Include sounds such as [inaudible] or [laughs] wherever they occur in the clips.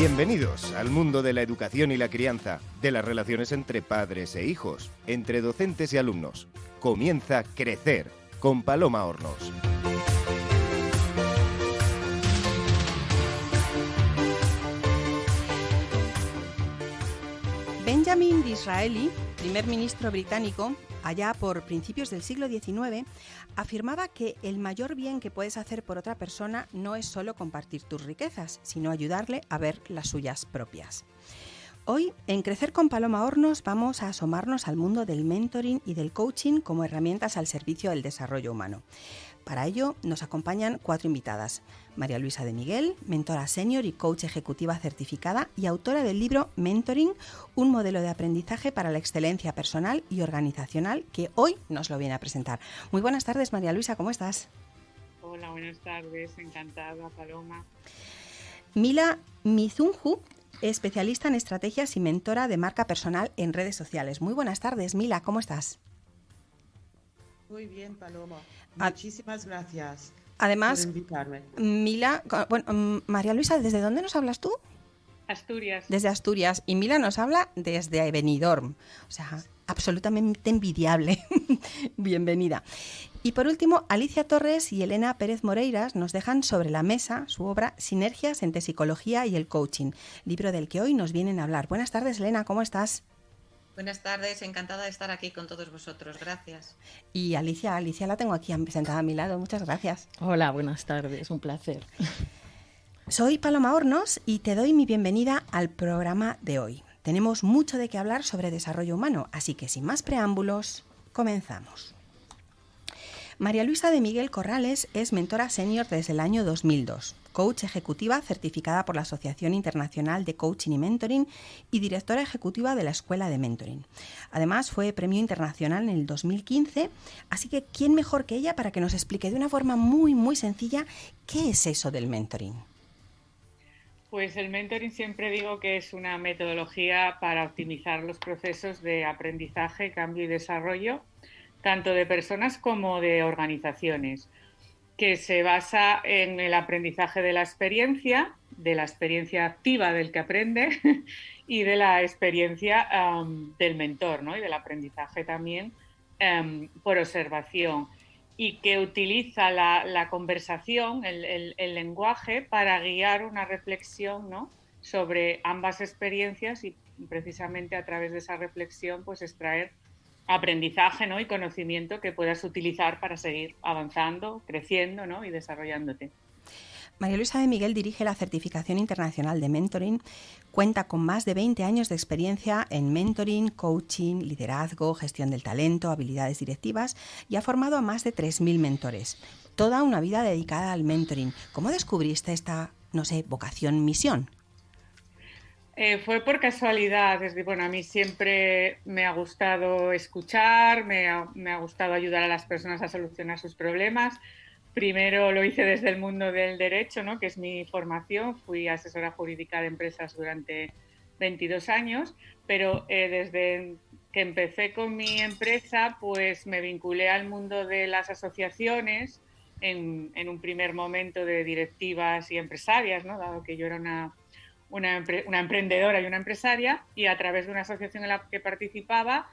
Bienvenidos al mundo de la educación y la crianza, de las relaciones entre padres e hijos, entre docentes y alumnos. Comienza Crecer con Paloma Hornos. Benjamin Disraeli, primer ministro británico, allá por principios del siglo XIX, afirmaba que el mayor bien que puedes hacer por otra persona no es solo compartir tus riquezas, sino ayudarle a ver las suyas propias. Hoy, en Crecer con Paloma Hornos, vamos a asomarnos al mundo del mentoring y del coaching como herramientas al servicio del desarrollo humano. Para ello nos acompañan cuatro invitadas. María Luisa de Miguel, mentora senior y coach ejecutiva certificada y autora del libro Mentoring, un modelo de aprendizaje para la excelencia personal y organizacional, que hoy nos lo viene a presentar. Muy buenas tardes, María Luisa, ¿cómo estás? Hola, buenas tardes, encantada, Paloma. Mila Mizunju, especialista en estrategias y mentora de marca personal en redes sociales. Muy buenas tardes, Mila, ¿cómo estás? Muy bien, Paloma. Muchísimas gracias. Además, Mila, bueno, mm, María Luisa, ¿desde dónde nos hablas tú? Asturias. Desde Asturias. Y Mila nos habla desde Benidorm. O sea, absolutamente envidiable. [laughs] Bienvenida. Y por último, Alicia Torres y Elena Pérez Moreiras nos dejan sobre la mesa su obra Sinergias entre psicología y el coaching, libro del que hoy nos vienen a hablar. Buenas tardes, Elena, ¿cómo estás? Buenas tardes, encantada de estar aquí con todos vosotros. Gracias. Y Alicia, Alicia la tengo aquí sentada a mi lado. Muchas gracias. Hola, buenas tardes, un placer. Soy Paloma Hornos y te doy mi bienvenida al programa de hoy. Tenemos mucho de qué hablar sobre desarrollo humano, así que sin más preámbulos, comenzamos. María Luisa de Miguel Corrales es mentora senior desde el año 2002 coach ejecutiva certificada por la Asociación Internacional de Coaching y Mentoring y directora ejecutiva de la Escuela de Mentoring. Además, fue premio internacional en el 2015, así que ¿quién mejor que ella para que nos explique de una forma muy, muy sencilla qué es eso del mentoring? Pues el mentoring siempre digo que es una metodología para optimizar los procesos de aprendizaje, cambio y desarrollo, tanto de personas como de organizaciones que se basa en el aprendizaje de la experiencia, de la experiencia activa del que aprende [laughs] y de la experiencia del mentor, ¿no? Y del aprendizaje también em, por observación y que utiliza la, conversación, el, el, lenguaje, para guiar una reflexión ¿no? sobre ambas experiencias y precisamente a través de esa reflexión pues extraer aprendizaje ¿no? y conocimiento que puedas utilizar para seguir avanzando, creciendo ¿no? y desarrollándote. María Luisa de Miguel dirige la certificación internacional de mentoring, cuenta con más de 20 años de experiencia en mentoring, coaching, liderazgo, gestión del talento, habilidades directivas y ha formado a más de 3.000 mentores. Toda una vida dedicada al mentoring. ¿Cómo descubriste esta, no sé, vocación, misión? Eh, fue por casualidad, es decir, bueno, a mí siempre me ha gustado escuchar, me ha, gustado ayudar a las personas a solucionar sus problemas. Primero lo hice desde el mundo del derecho, ¿no? que es mi formación, fui asesora jurídica de empresas durante 22 años, pero eh, desde que empecé con mi empresa, pues me vinculé al mundo de las asociaciones en, en un primer momento de directivas y empresarias, ¿no? dado que yo era una una, emprendedora y una empresaria y a través de una asociación en la que participaba,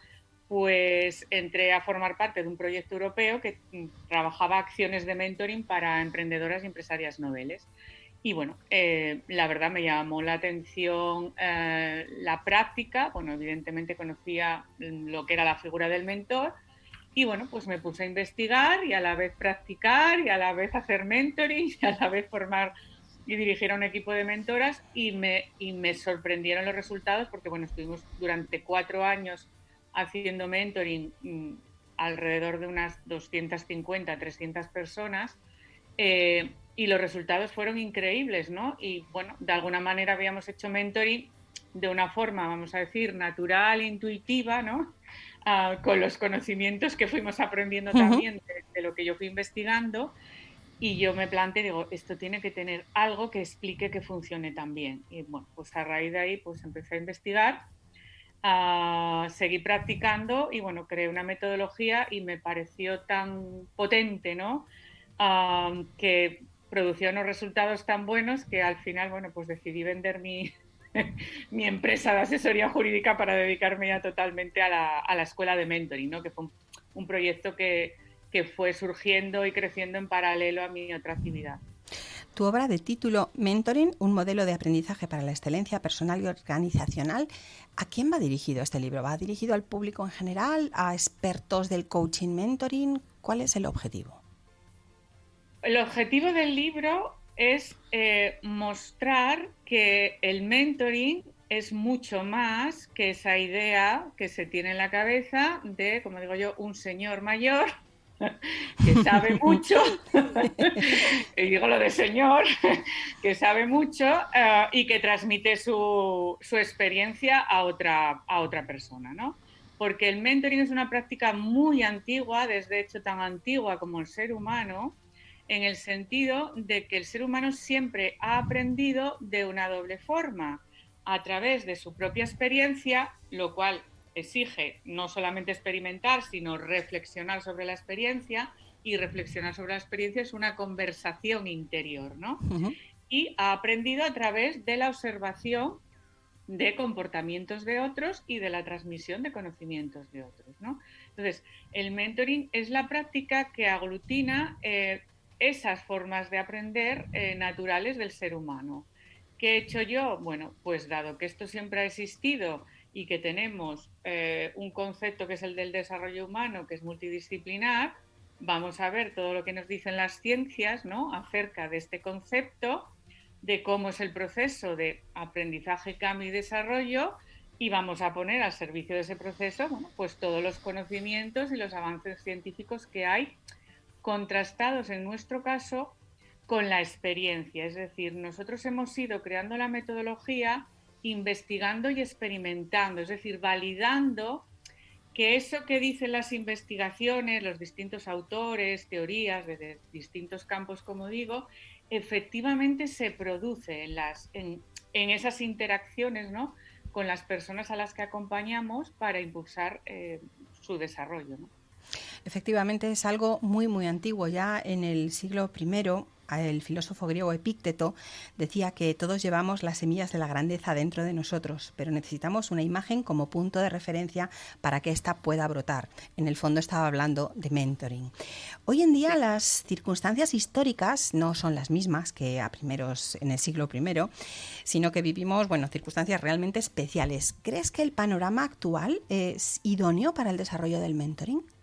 pues entré a formar parte de un proyecto europeo que mm, trabajaba acciones de mentoring para emprendedoras y empresarias noveles. Y bueno, eh, la verdad me llamó la atención eh, la práctica, bueno, evidentemente conocía lo que era la figura del mentor y bueno, pues me puse a investigar y a la vez practicar y a la vez hacer mentoring y a la vez formar y dirigir a un equipo de mentoras y me, y me sorprendieron los resultados porque, bueno, estuvimos durante cuatro años haciendo mentoring mm, alrededor de unas 250, 300 personas eh, y los resultados fueron increíbles, ¿no? Y, bueno, de alguna manera habíamos hecho mentoring de una forma, vamos a decir, natural, intuitiva, ¿no? Ah, con los conocimientos que fuimos aprendiendo también de, lo que yo fui investigando y yo me planteé, digo, esto tiene que tener algo que explique que funcione tan bien. Y bueno, pues a raíz de ahí pues empecé a investigar, a seguir practicando y bueno, creé una metodología y me pareció tan potente, ¿no? que producía unos resultados tan buenos que al final, bueno, pues decidí vender mi, [laughs] mi empresa de asesoría jurídica para dedicarme ya totalmente a la, a la escuela de mentoring, ¿no? que fue un, proyecto que, que, fue surgiendo y creciendo en paralelo a mi otra actividad. Tu obra de título Mentoring, un modelo de aprendizaje para la excelencia personal y organizacional, ¿a quién va dirigido este libro? ¿Va dirigido al público en general, a expertos del coaching mentoring? ¿Cuál es el objetivo? El objetivo del libro es eh, mostrar que el mentoring es mucho más que esa idea que se tiene en la cabeza de, como digo yo, un señor mayor [laughs] que sabe mucho, [laughs] y digo lo de señor, [laughs] que sabe mucho eh, y que transmite su, su, experiencia a otra, a otra persona, ¿no? Porque el mentoring es una práctica muy antigua, desde hecho tan antigua como el ser humano, en el sentido de que el ser humano siempre ha aprendido de una doble forma, a través de su propia experiencia, lo cual exige no solamente experimentar, sino reflexionar sobre la experiencia, y reflexionar sobre la experiencia es una conversación interior, ¿no? Y ha aprendido a través de la observación de comportamientos de otros y de la transmisión de conocimientos de otros, ¿no? Entonces, el mentoring es la práctica que aglutina eh, esas formas de aprender eh, naturales del ser humano. ¿Qué he hecho yo? Bueno, pues dado que esto siempre ha existido y que tenemos eh, un concepto que es el del desarrollo humano, que es multidisciplinar, vamos a ver todo lo que nos dicen las ciencias ¿no? acerca de este concepto, de cómo es el proceso de aprendizaje, cambio y desarrollo, y vamos a poner al servicio de ese proceso pues todos los conocimientos y los avances científicos que hay contrastados en nuestro caso con la experiencia. Es decir, nosotros hemos ido creando la metodología investigando y experimentando, es decir, validando que eso que dicen las investigaciones, los distintos autores, teorías de, distintos campos, como digo, efectivamente se produce en, esas interacciones ¿no? con las personas a las que acompañamos para impulsar eh, su desarrollo. Efectivamente, es algo muy, muy antiguo. Ya en el siglo I, el filósofo griego Epícteto decía que todos llevamos las semillas de la grandeza dentro de nosotros, pero necesitamos una imagen como punto de referencia para que ésta pueda brotar. En el fondo estaba hablando de mentoring. Hoy en día las circunstancias históricas no son las mismas que a primeros en el siglo I, sino que vivimos, bueno, circunstancias realmente especiales. ¿Crees que el panorama actual es idóneo para el desarrollo del mentoring?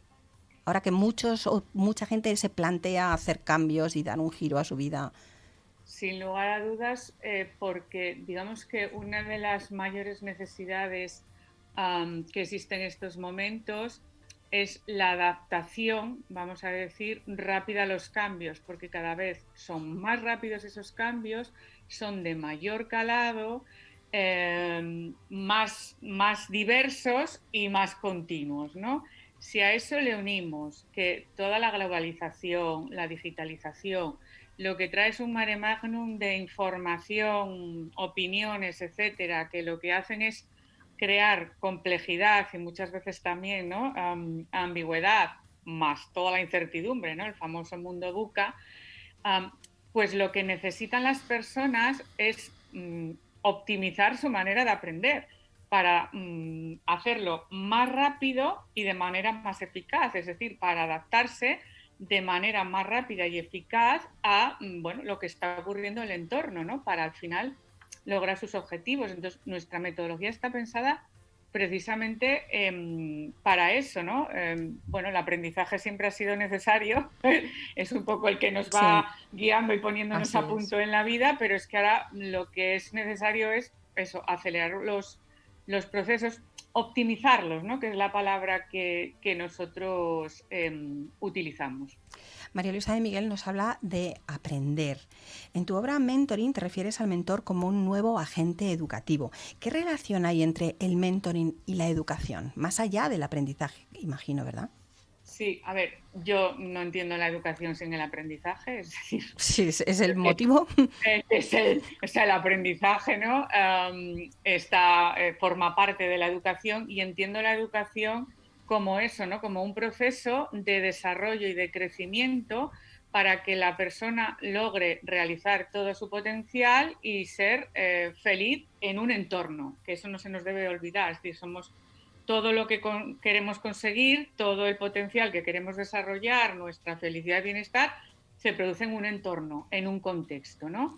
Ahora que muchos o mucha gente se plantea hacer cambios y dar un giro a su vida? Sin lugar a dudas, eh, porque digamos que una de las mayores necesidades que existen en estos momentos es la adaptación, vamos a decir, rápida a los cambios, porque cada vez son más rápidos esos cambios, son de mayor calado, em, más, más diversos y más continuos, ¿no? Si a eso le unimos que toda la globalización, la digitalización, lo que trae es un mare magnum de información, opiniones, etcétera, que lo que hacen es crear complejidad y muchas veces también ¿no? ambigüedad, más toda la incertidumbre, ¿no? el famoso mundo buca, pues lo que necesitan las personas es mm, optimizar su manera de aprender para mm, hacerlo más rápido y de manera más eficaz, es decir, para adaptarse de manera más rápida y eficaz a mm, bueno, lo que está ocurriendo en el entorno, ¿no? para al final lograr sus objetivos. Entonces, nuestra metodología está pensada precisamente em, para eso, ¿no? Em, bueno, el aprendizaje siempre ha sido necesario, [laughs] es un poco el que nos va guiando y poniéndonos a punto en la vida, pero es que ahora lo que es necesario es eso, acelerar los, los procesos, optimizarlos, ¿no? que es la palabra que, nosotros em, utilizamos. María Luisa de Miguel nos habla de aprender. En tu obra Mentoring te refieres al mentor como un nuevo agente educativo. ¿Qué relación hay entre el mentoring y la educación? Más allá del aprendizaje, imagino, ¿verdad? Sí, a ver, yo no entiendo la educación sin el aprendizaje, es decir... Sí, es el motivo. [laughs] Es el, o sea, el aprendizaje, ¿no? está, eh, forma parte de la educación y entiendo la educación como eso, ¿no? Como un proceso de desarrollo y de crecimiento para que la persona logre realizar todo su potencial y ser eh, feliz en un entorno, que eso no se nos debe olvidar, es decir, somos todo lo que queremos conseguir, todo el potencial que queremos desarrollar, nuestra felicidad y bienestar, se produce en un entorno, en un contexto, ¿no?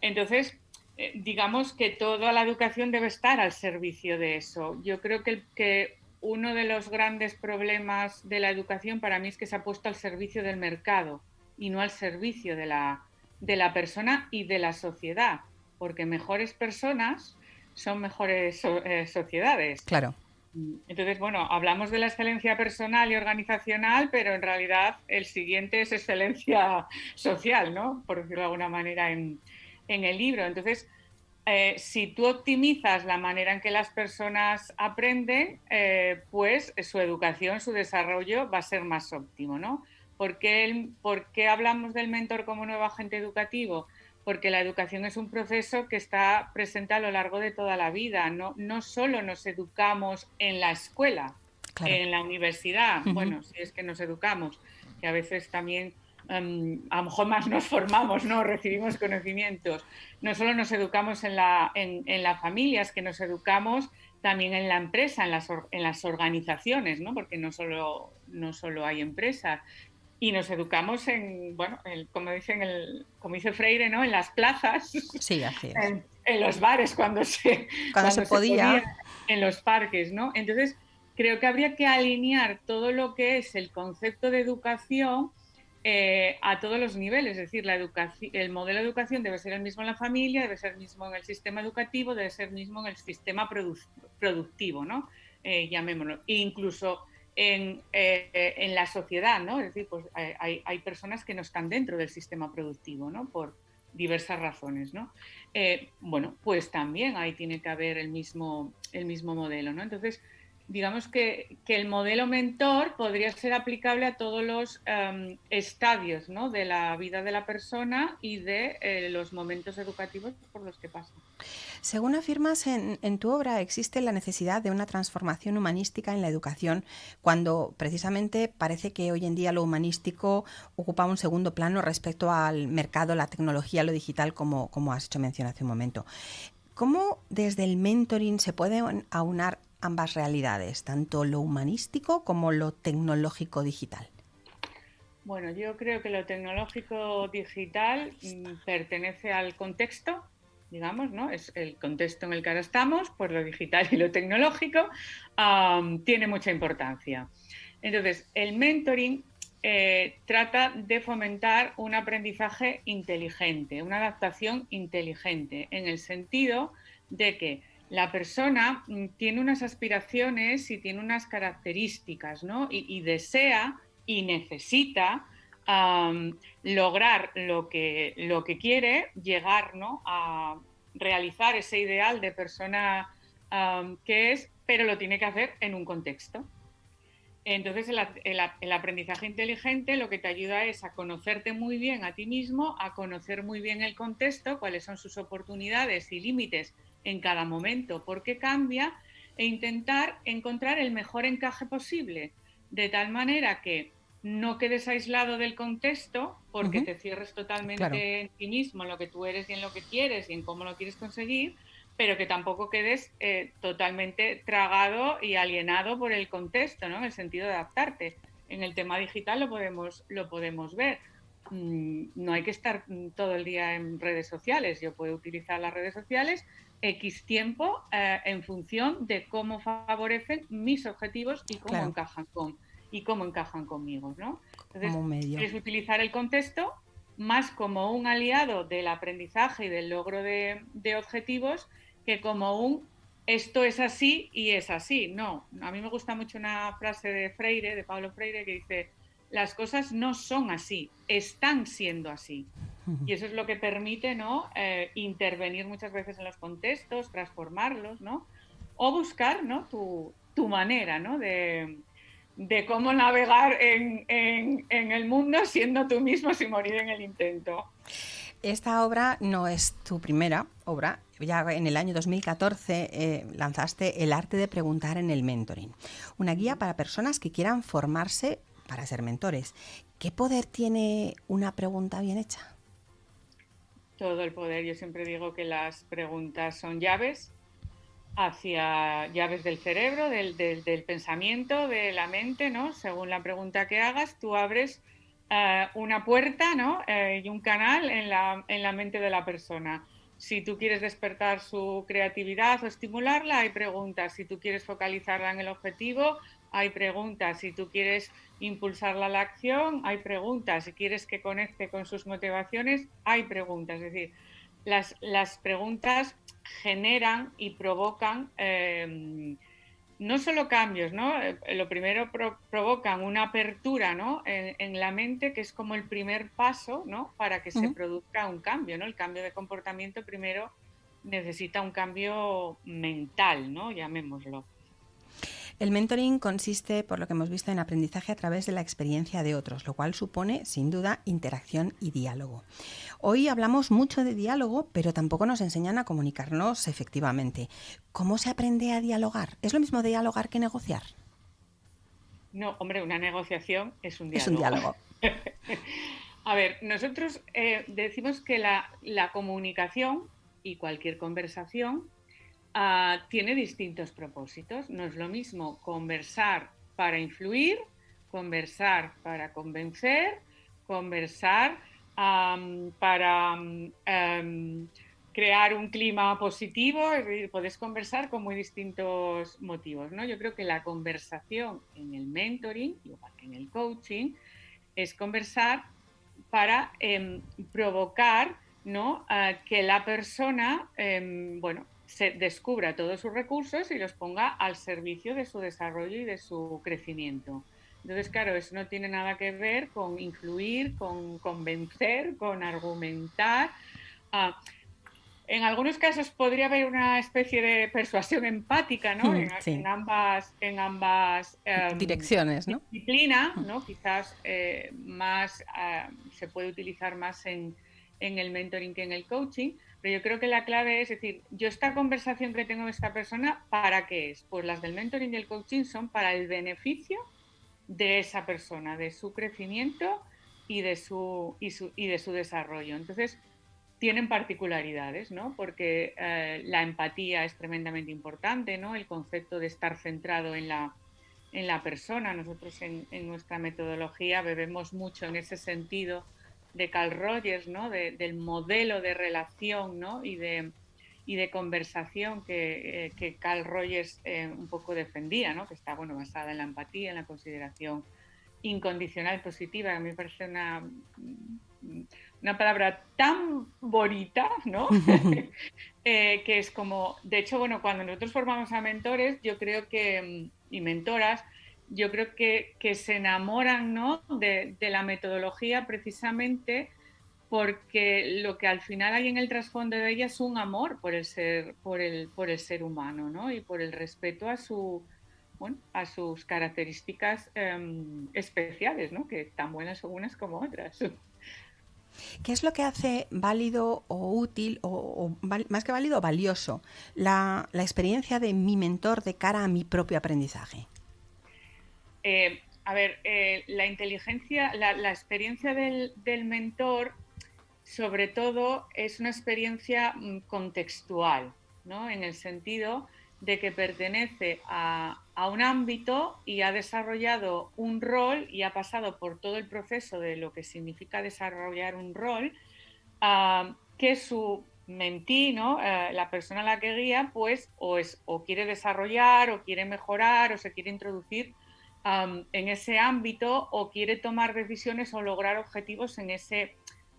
entonces, eh, digamos que toda la educación debe estar al servicio de eso. Yo creo que, que uno de los grandes problemas de la educación para mí es que se ha puesto al servicio del mercado y no al servicio de la, de la persona y de la sociedad, porque mejores personas son mejores eh, sociedades. Claro. Entonces, bueno, hablamos de la excelencia personal y organizacional, pero en realidad el siguiente es excelencia social, ¿no? Por decirlo de alguna manera en, en el libro. Entonces, eh, si tú optimizas la manera en que las personas aprenden, eh, pues su educación, su desarrollo va a ser más óptimo, ¿no? ¿Por qué, hablamos del mentor como nuevo agente educativo? Porque la educación es un proceso que está presente a lo largo de toda la vida. No, no solo nos educamos en la escuela, en la universidad, bueno, si es que nos educamos, que a veces también Em, a lo mejor más nos formamos, ¿no? recibimos conocimientos. No solo nos educamos en, la, en, las familias, que nos educamos también en la empresa, en las, en las organizaciones, ¿no? porque no solo, no solo hay empresas. Y nos educamos en, bueno, como, dicen el, como dice Freire, ¿no? en las plazas, sí, así En, los bares, cuando se, cuando, se, podía. en los parques. ¿no? Entonces, creo que habría que alinear todo lo que es el concepto de educación eh, a todos los niveles, es decir, la educación, el modelo de educación debe ser el mismo en la familia, debe ser el mismo en el sistema educativo, debe ser el mismo en el sistema productivo, ¿no? Eh, llamémoslo, e incluso en, eh, en, la sociedad, ¿no? Es decir, pues hay, hay, personas que no están dentro del sistema productivo, ¿no? Por diversas razones, ¿no? bueno, pues también ahí tiene que haber el mismo, el mismo modelo, ¿no? Entonces, digamos que, el modelo mentor podría ser aplicable a todos los em, estadios de la vida de la persona y de eh, los momentos educativos por los que pasa. Según afirmas en, en, tu obra, existe la necesidad de una transformación humanística en la educación, cuando precisamente parece que hoy en día lo humanístico ocupa un segundo plano respecto al mercado, la tecnología, lo digital, como, como has hecho mención hace un momento. ¿Cómo desde el mentoring se pueden aunar ambas realidades, tanto lo humanístico como lo tecnológico digital? Bueno, yo creo que lo tecnológico digital mm, pertenece al contexto, digamos, ¿no? Es el contexto en el que ahora estamos, pues lo digital y lo tecnológico tiene mucha importancia. Entonces, el mentoring eh, trata de fomentar un aprendizaje inteligente, una adaptación inteligente, en el sentido de que la persona mm, tiene unas aspiraciones y tiene unas características, ¿no? Y, desea y necesita lograr lo que, lo que quiere, llegar ¿no? a realizar ese ideal de persona que es, pero lo tiene que hacer en un contexto. Entonces, el, aprendizaje inteligente lo que te ayuda es a conocerte muy bien a ti mismo, a conocer muy bien el contexto, cuáles son sus oportunidades y límites en cada momento, por qué cambia, e intentar encontrar el mejor encaje posible, de tal manera que no quedes aislado del contexto porque te cierres totalmente en ti mismo, en lo que tú eres y en lo que quieres y en cómo lo quieres conseguir, pero que tampoco quedes eh, totalmente tragado y alienado por el contexto, ¿no? En el sentido de adaptarte. En el tema digital lo podemos, lo podemos ver. Mm, no hay que estar todo el día en redes sociales. Yo puedo utilizar las redes sociales X tiempo eh, en función de cómo favorecen mis objetivos y cómo encajan con y cómo encajan conmigo, ¿no? Entonces, es utilizar el contexto más como un aliado del aprendizaje y del logro de, objetivos que como un esto es así y es así. No, a mí me gusta mucho una frase de Freire, de Pablo Freire, que dice, las cosas no son así, están siendo así. Y eso es lo que permite ¿no? Eh, intervenir muchas veces en los contextos, transformarlos, ¿no? o buscar ¿no? tu, tu manera ¿no? de, de cómo navegar en, en, el mundo siendo tú mismo sin morir en el intento. Esta obra no es tu primera obra. Ya en el año 2014 eh, lanzaste El arte de preguntar en el mentoring, una guía para personas que quieran formarse para ser mentores. ¿Qué poder tiene una pregunta bien hecha? Todo el poder. Yo siempre digo que las preguntas son llaves hacia llaves del cerebro, del, pensamiento, de la mente, ¿no? Según la pregunta que hagas, tú abres eh, una puerta, ¿no? Eh, y un canal en la, en la mente de la persona. Si tú quieres despertar su creatividad o estimularla, hay preguntas. Si tú quieres focalizarla en el objetivo, hay preguntas. Si tú quieres impulsarla a la acción, hay preguntas. Si quieres que conecte con sus motivaciones, hay preguntas. Es decir, las, las preguntas generan y provocan eh, no solo cambios, ¿no? Eh, lo primero provocan una apertura, ¿no? En, la mente, que es como el primer paso, ¿no? Para que se produzca un cambio, ¿no? El cambio de comportamiento primero necesita un cambio mental, ¿no? Llamémoslo. El mentoring consiste, por lo que hemos visto, en aprendizaje a través de la experiencia de otros, lo cual supone, sin duda, interacción y diálogo. Hoy hablamos mucho de diálogo, pero tampoco nos enseñan a comunicarnos efectivamente. ¿Cómo se aprende a dialogar? ¿Es lo mismo dialogar que negociar? No, hombre, una negociación es un diálogo. Es un diálogo. [laughs] a ver, nosotros eh, decimos que la, la comunicación y cualquier conversación Ah, tiene distintos propósitos. No es lo mismo conversar para influir, conversar para convencer, conversar para crear un clima positivo, es decir, puedes conversar con muy distintos motivos. ¿no? Yo creo que la conversación en el mentoring, igual que en el coaching, es conversar para em, provocar ¿no? que la persona em, bueno, se descubra todos sus recursos y los ponga al servicio de su desarrollo y de su crecimiento. Entonces, claro, eso no tiene nada que ver con influir, con convencer, con argumentar. Ah, en algunos casos podría haber una especie de persuasión empática, ¿no? Hmm, en, ambas, en ambas em, direcciones, ¿no? Disciplina, hmm. ¿no? Quizás eh, más ah, se puede utilizar más en, en el mentoring que en el coaching pero yo creo que la clave es decir, yo esta conversación que tengo con esta persona, ¿para qué es? Pues las del mentoring y el coaching son para el beneficio de esa persona, de su crecimiento y de su, y, de su desarrollo. Entonces, tienen particularidades, ¿no? Porque eh, la empatía es tremendamente importante, ¿no? El concepto de estar centrado en la, en la persona. Nosotros en, en nuestra metodología bebemos mucho en ese sentido de Carl Rogers, ¿no? del modelo de relación ¿no? y, de, y de conversación que, eh, que Carl Rogers eh, un poco defendía, ¿no? que está bueno, basada en la empatía, en la consideración incondicional positiva, a mí me parece una, una palabra tan bonita, ¿no? [laughs] [laughs] Eh, que es como, de hecho, bueno, cuando nosotros formamos a mentores, yo creo que, y mentoras, yo creo que, se enamoran ¿no? de, la metodología precisamente porque lo que al final hay en el trasfondo de ella es un amor por el ser, por el, por el ser humano ¿no? y por el respeto a, su, a sus características em, especiales, ¿no? que tan buenas unas como otras. ¿Qué es lo que hace válido o útil, o, más que válido, valioso, la, la experiencia de mi mentor de cara a mi propio aprendizaje? Eh, a ver, eh, la inteligencia, la, experiencia del, mentor, sobre todo, es una experiencia mm, contextual, ¿no? En el sentido de que pertenece a, un ámbito y ha desarrollado un rol y ha pasado por todo el proceso de lo que significa desarrollar un rol, ah, que su mentí. Eh, la persona a la que guía, pues, o, es, o quiere desarrollar, o quiere mejorar, o se quiere introducir en ese ámbito o quiere tomar decisiones o lograr objetivos en ese,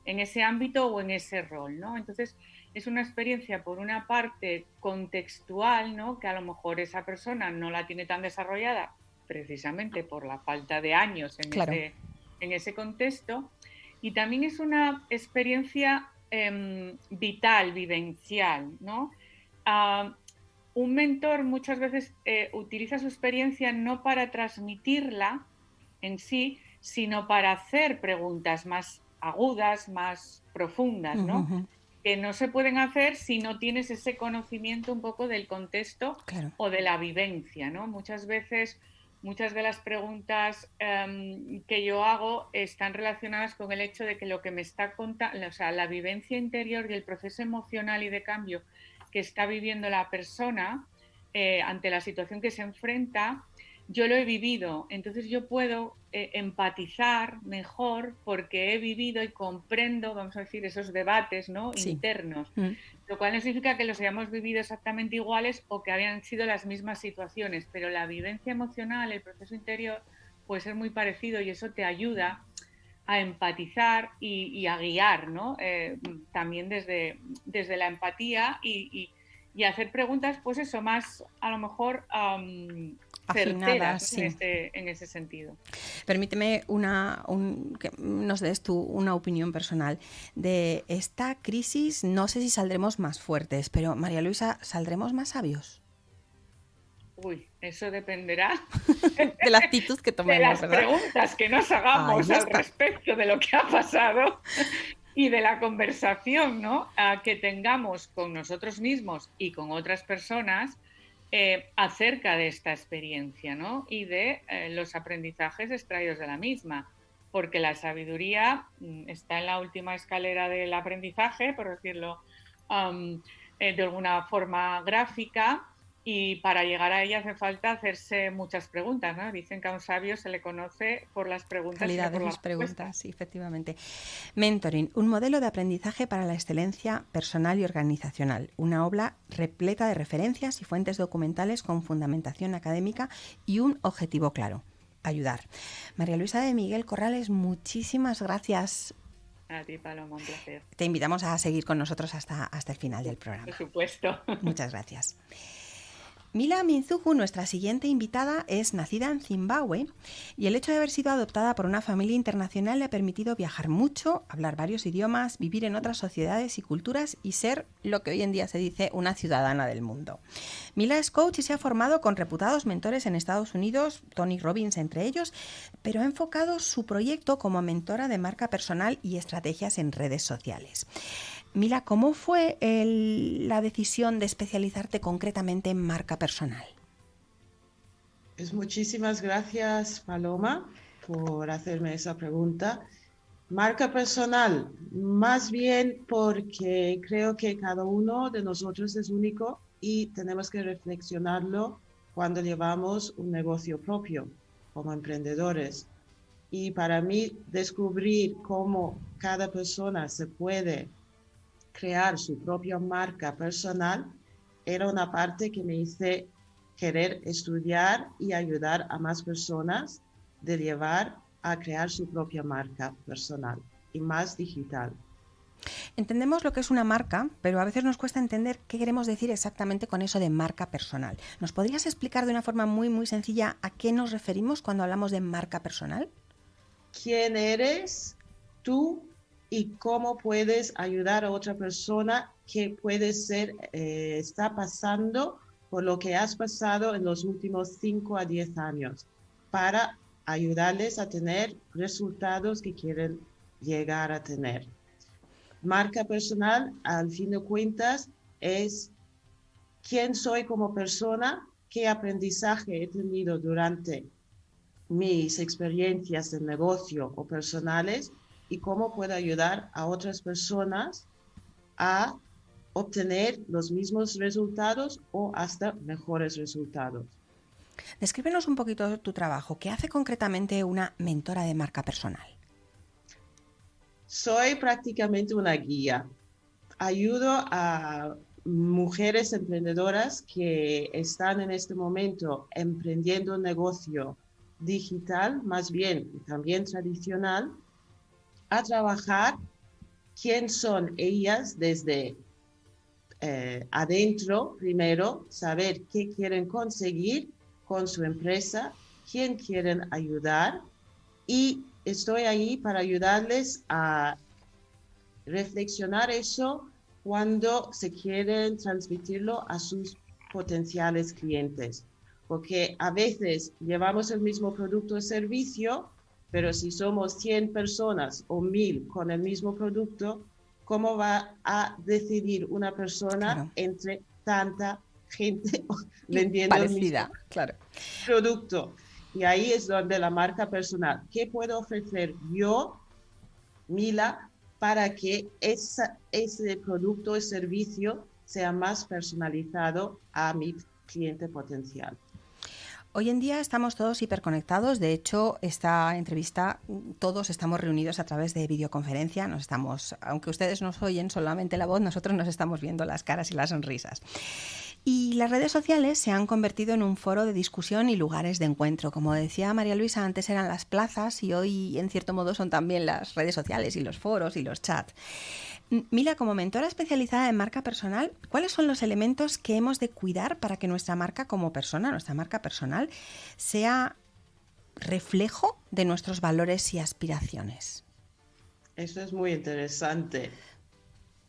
en ese ámbito o en ese rol, ¿no? Entonces, es una experiencia, por una parte, contextual, ¿no? Que a lo mejor esa persona no la tiene tan desarrollada precisamente por la falta de años en, ese, en ese contexto. Y también es una experiencia em, vital, vivencial, ¿no? Un mentor muchas veces eh, utiliza su experiencia no para transmitirla en sí, sino para hacer preguntas más agudas, más profundas, ¿no? Que no se pueden hacer si no tienes ese conocimiento un poco del contexto o de la vivencia, ¿no? Muchas veces muchas de las preguntas em, que yo hago están relacionadas con el hecho de que lo que me está contando, o sea, la vivencia interior y el proceso emocional y de cambio que está viviendo la persona eh, ante la situación que se enfrenta, yo lo he vivido, entonces yo puedo eh, empatizar mejor porque he vivido y comprendo, vamos a decir, esos debates ¿no? internos, mm. lo cual no significa que los hayamos vivido exactamente iguales o que habían sido las mismas situaciones, pero la vivencia emocional, el proceso interior puede ser muy parecido y eso te ayuda a empatizar y, a guiar, ¿no? Eh, también desde, desde la empatía y, y, hacer preguntas, pues eso, más a lo mejor certeras en, ese, sentido. Permíteme una, que nos des tú una opinión personal de esta crisis. No sé si saldremos más fuertes, pero María Luisa, ¿saldremos más sabios? Uy, eso dependerá [laughs] de la actitud que [laughs] tomemos. De las preguntas que nos hagamos al respecto de lo que ha pasado [laughs] y de la conversación ¿no? que tengamos con nosotros mismos y con otras personas eh, acerca de esta experiencia ¿no? y de eh, los aprendizajes extraídos de la misma, porque la sabiduría mm, está en la última escalera del aprendizaje, por decirlo eh, de alguna forma gráfica, y para llegar a ella hace falta hacerse muchas preguntas, ¿no? Dicen que a un sabio se le conoce por las preguntas. Calidad de las preguntas, sí, efectivamente. Mentoring, un modelo de aprendizaje para la excelencia personal y organizacional. Una obra repleta de referencias y fuentes documentales con fundamentación académica y un objetivo claro, ayudar. María Luisa de Miguel Corrales, muchísimas gracias a ti, Paloma, un placer. Te invitamos a seguir con nosotros hasta, hasta el final del programa. Por supuesto. Muchas gracias. Mila Minzuku, nuestra siguiente invitada, es nacida en Zimbabue y el hecho de haber sido adoptada por una familia internacional le ha permitido viajar mucho, hablar varios idiomas, vivir en otras sociedades y culturas y ser lo que hoy en día se dice una ciudadana del mundo. Mila es coach y se ha formado con reputados mentores en Estados Unidos, Tony Robbins entre ellos, pero ha enfocado su proyecto como mentora de marca personal y estrategias en redes sociales. Mila, ¿cómo fue la decisión de especializarte concretamente en marca personal? Pues muchísimas gracias, Paloma, por hacerme esa pregunta. Marca personal, más bien porque creo que cada uno de nosotros es único y tenemos que reflexionarlo cuando llevamos un negocio propio como emprendedores. Y para mí, descubrir cómo cada persona se puede crear su propia marca personal era una parte que me hice querer estudiar y ayudar a más personas de llevar a crear su propia marca personal y más digital. Entendemos lo que es una marca, pero a veces nos cuesta entender qué queremos decir exactamente con eso de marca personal. ¿Nos podrías explicar de una forma muy, muy sencilla a qué nos referimos cuando hablamos de marca personal? ¿Quién eres tú y cómo puedes ayudar a otra persona que puede ser, eh, está pasando por lo que has pasado en los últimos 5 a 10 años para ayudarles a tener resultados que quieren llegar a tener. Marca personal, al fin de cuentas, es quién soy como persona, qué aprendizaje he tenido durante mis experiencias de negocio o personales y cómo puedo ayudar a otras personas a obtener los mismos resultados o hasta mejores resultados. Descríbenos un poquito tu trabajo. ¿Qué hace concretamente una mentora de marca personal? Soy prácticamente una guía. Ayudo a mujeres emprendedoras que están en este momento emprendiendo un negocio digital, más bien también tradicional, a trabajar quién son ellas desde eh, adentro, primero, saber qué quieren conseguir con su empresa, quién quieren ayudar y estoy ahí para ayudarles a reflexionar eso cuando se quieren transmitirlo a sus potenciales clientes. Porque a veces llevamos el mismo producto o servicio, pero si somos 100 personas o 1000 con el mismo producto, ¿cómo va a decidir una persona entre tanta gente [laughs] vendiendo el mismo claro. producto? Y ahí es donde la marca personal, ¿qué puedo ofrecer yo, Mila, para que esa, ese producto o servicio sea más personalizado a mi cliente potencial? Hoy en día estamos todos hiperconectados. De hecho, esta entrevista todos estamos reunidos a través de videoconferencia. Nos estamos, aunque ustedes nos oyen solamente la voz, nosotros nos estamos viendo las caras y las sonrisas. Y las redes sociales se han convertido en un foro de discusión y lugares de encuentro. Como decía María Luisa, antes eran las plazas y hoy en cierto modo son también las redes sociales y los foros y los chats. Mila, como mentora especializada en marca personal, ¿cuáles son los elementos que hemos de cuidar para que nuestra marca como persona, nuestra marca personal, sea reflejo de nuestros valores y aspiraciones? Eso es muy interesante.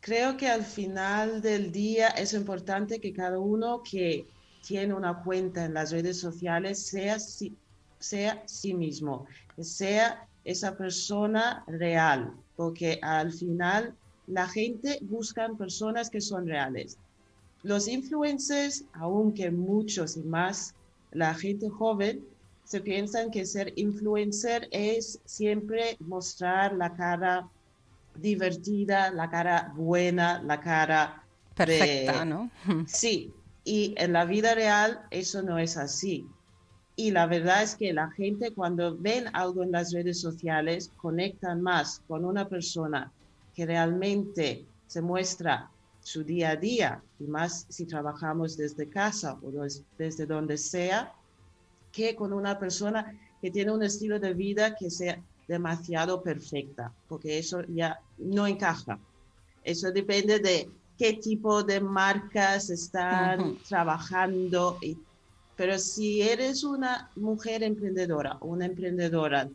Creo que al final del día es importante que cada uno que tiene una cuenta en las redes sociales sea, sea sí mismo, sea esa persona real, porque al final la gente busca personas que son reales. Los influencers, aunque muchos y más la gente joven, se piensan que ser influencer es siempre mostrar la cara divertida, la cara buena, la cara perfecta, ¿no? [laughs] Sí, y en la vida real eso no es así. Y la verdad es que la gente cuando ven algo en las redes sociales conectan más con una persona que realmente se muestra su día a día, y más si trabajamos desde casa o desde donde sea, que con una persona que tiene un estilo de vida que sea demasiado perfecta, porque eso ya no encaja. Eso depende de qué tipo de marcas están trabajando. pero si eres una mujer emprendedora, una emprendedora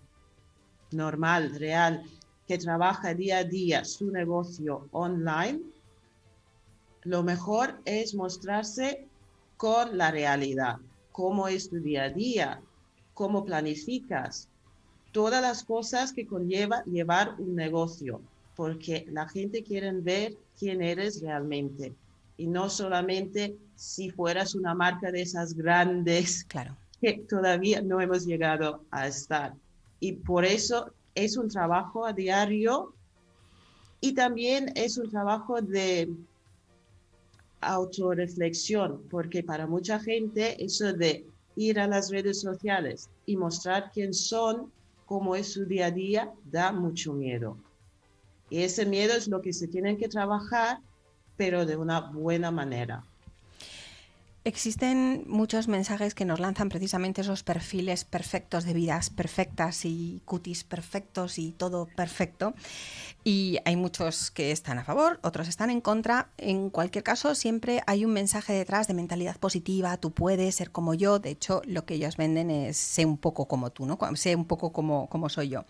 normal, real, que trabaja día a día su negocio online, lo mejor es mostrarse con la realidad, cómo es tu día a día, cómo planificas, todas las cosas que conlleva llevar un negocio, porque la gente quiere ver quién eres realmente y no solamente si fueras una marca de esas grandes [laughs] claro. que todavía no hemos llegado a estar. Y por eso es un trabajo a diario y también es un trabajo de autorreflexión, porque para mucha gente eso de ir a las redes sociales y mostrar quién son, cómo es su día a día, da mucho miedo. Y ese miedo es lo que se tiene que trabajar, pero de una buena manera. Existen muchos mensajes que nos lanzan precisamente esos perfiles perfectos de vidas perfectas y cutis perfectos y todo perfecto. Y hay muchos que están a favor, otros están en contra. En cualquier caso, siempre hay un mensaje detrás de mentalidad positiva, tú puedes ser como yo. De hecho, lo que ellos venden es sé un poco como tú, ¿no? Sé un poco como, como soy yo.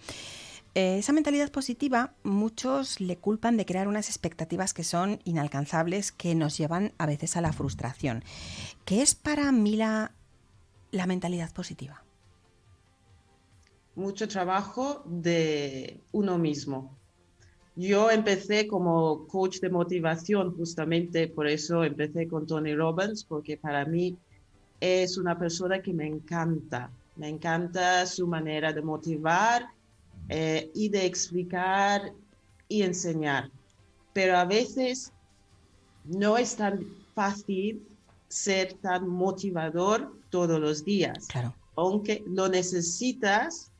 Eh, esa mentalidad positiva, muchos le culpan de crear unas expectativas que son inalcanzables, que nos llevan a veces a la frustración. ¿Qué es para Mila la mentalidad positiva? Mucho trabajo de uno mismo. Yo empecé como coach de motivación, justamente por eso empecé con Tony Robbins, porque para mí es una persona que me encanta. Me encanta su manera de motivar eh, y de explicar y enseñar. Pero a veces no es tan fácil ser tan motivador todos los días. Claro. Aunque lo necesitas